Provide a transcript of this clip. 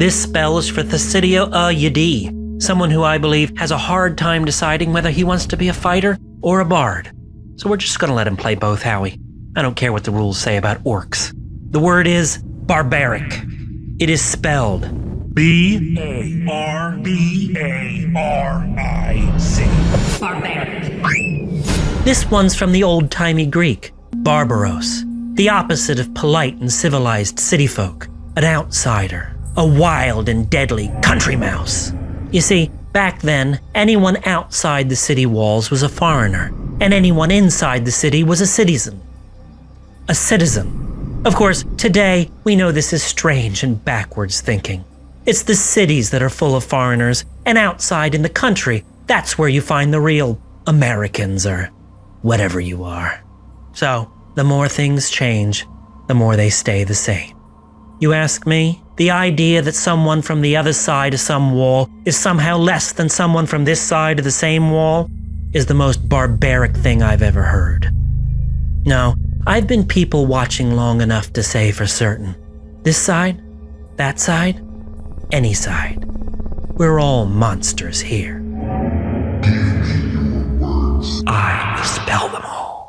This spell is for Thesidio uh, Yadi, someone who I believe has a hard time deciding whether he wants to be a fighter or a bard. So we're just gonna let him play both, Howie. I don't care what the rules say about orcs. The word is barbaric. It is spelled B A R B A R I C. Barbaric. This one's from the old timey Greek, barbaros, the opposite of polite and civilized city folk, an outsider, a wild and deadly country mouse. You see, back then, anyone outside the city walls was a foreigner, and anyone inside the city was a citizen. A citizen. Of course, today we know this is strange and backwards thinking. It's the cities that are full of foreigners, and outside in the country, that's where you find the real Americans or whatever you are. So, the more things change, the more they stay the same. You ask me, the idea that someone from the other side of some wall is somehow less than someone from this side of the same wall is the most barbaric thing I've ever heard. No, I've been people watching long enough to say for certain this side, that side, any side. We're all monsters here. I will spell them all.